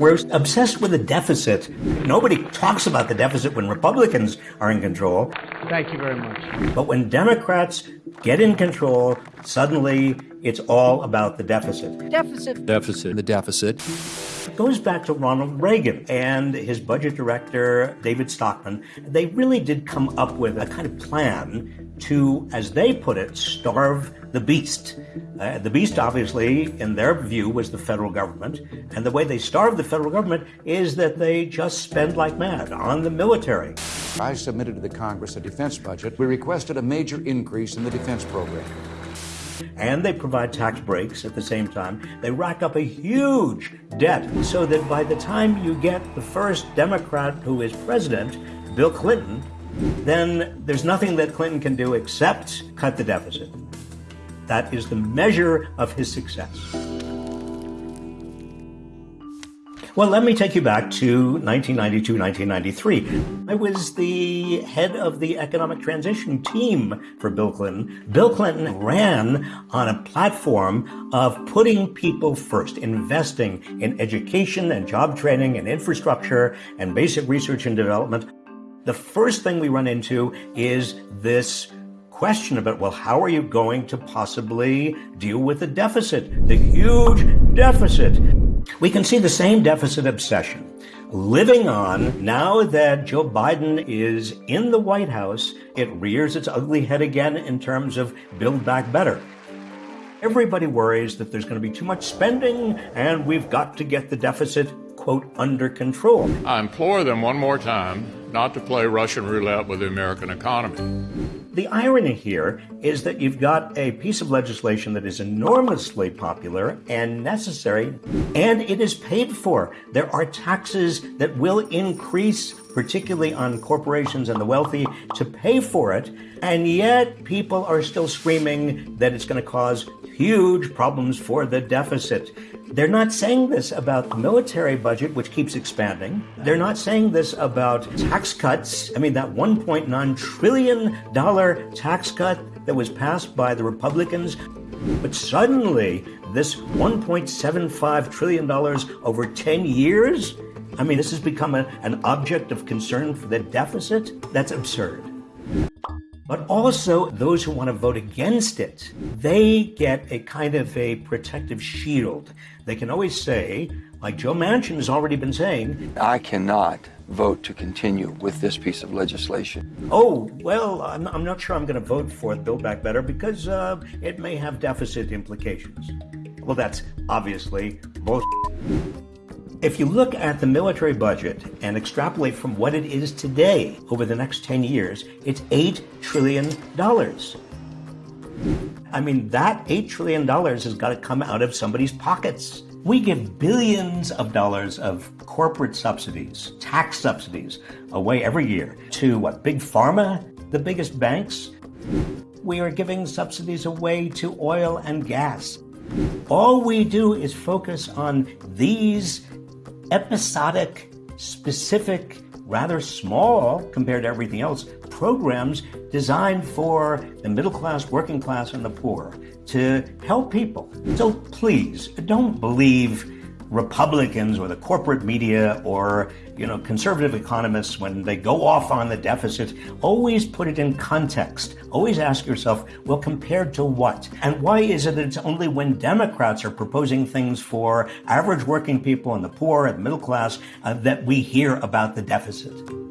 We're obsessed with the deficit. Nobody talks about the deficit when Republicans are in control. Thank you very much. But when Democrats get in control, suddenly it's all about the deficit. Deficit. Deficit. The deficit. It goes back to Ronald Reagan and his budget director, David Stockman. They really did come up with a kind of plan to, as they put it, starve the beast. Uh, the beast, obviously, in their view, was the federal government. And the way they starve the federal government is that they just spend like mad on the military. I submitted to the Congress a defense budget. We requested a major increase in the defense program. And they provide tax breaks at the same time. They rack up a huge debt so that by the time you get the first Democrat who is president, Bill Clinton, then there's nothing that Clinton can do except cut the deficit. That is the measure of his success. Well, let me take you back to 1992, 1993. I was the head of the economic transition team for Bill Clinton. Bill Clinton ran on a platform of putting people first, investing in education and job training and infrastructure and basic research and development. The first thing we run into is this question about, well, how are you going to possibly deal with the deficit, the huge deficit? We can see the same deficit obsession living on now that Joe Biden is in the White House. It rears its ugly head again in terms of Build Back Better. Everybody worries that there's going to be too much spending and we've got to get the deficit, quote, under control. I implore them one more time not to play Russian roulette with the American economy. The irony here is that you've got a piece of legislation that is enormously popular and necessary, and it is paid for. There are taxes that will increase, particularly on corporations and the wealthy, to pay for it, and yet people are still screaming that it's going to cause huge problems for the deficit. They're not saying this about the military budget, which keeps expanding. They're not saying this about tax cuts. I mean, that $1.9 trillion tax cut that was passed by the Republicans. But suddenly, this $1.75 trillion over 10 years? I mean, this has become a, an object of concern for the deficit? That's absurd. But also, those who want to vote against it, they get a kind of a protective shield. They can always say, like Joe Manchin has already been saying, I cannot vote to continue with this piece of legislation. Oh, well, I'm, I'm not sure I'm going to vote for Build Back Better because uh, it may have deficit implications. Well, that's obviously bullshit. If you look at the military budget and extrapolate from what it is today over the next 10 years, it's $8 trillion. I mean, that $8 trillion has got to come out of somebody's pockets. We give billions of dollars of corporate subsidies, tax subsidies, away every year to what, Big Pharma, the biggest banks? We are giving subsidies away to oil and gas. All we do is focus on these episodic, specific, rather small compared to everything else programs designed for the middle class, working class, and the poor to help people. So please don't believe Republicans or the corporate media or you know conservative economists when they go off on the deficit always put it in context. Always ask yourself well compared to what? And why is it that it's only when democrats are proposing things for average working people and the poor and middle class uh, that we hear about the deficit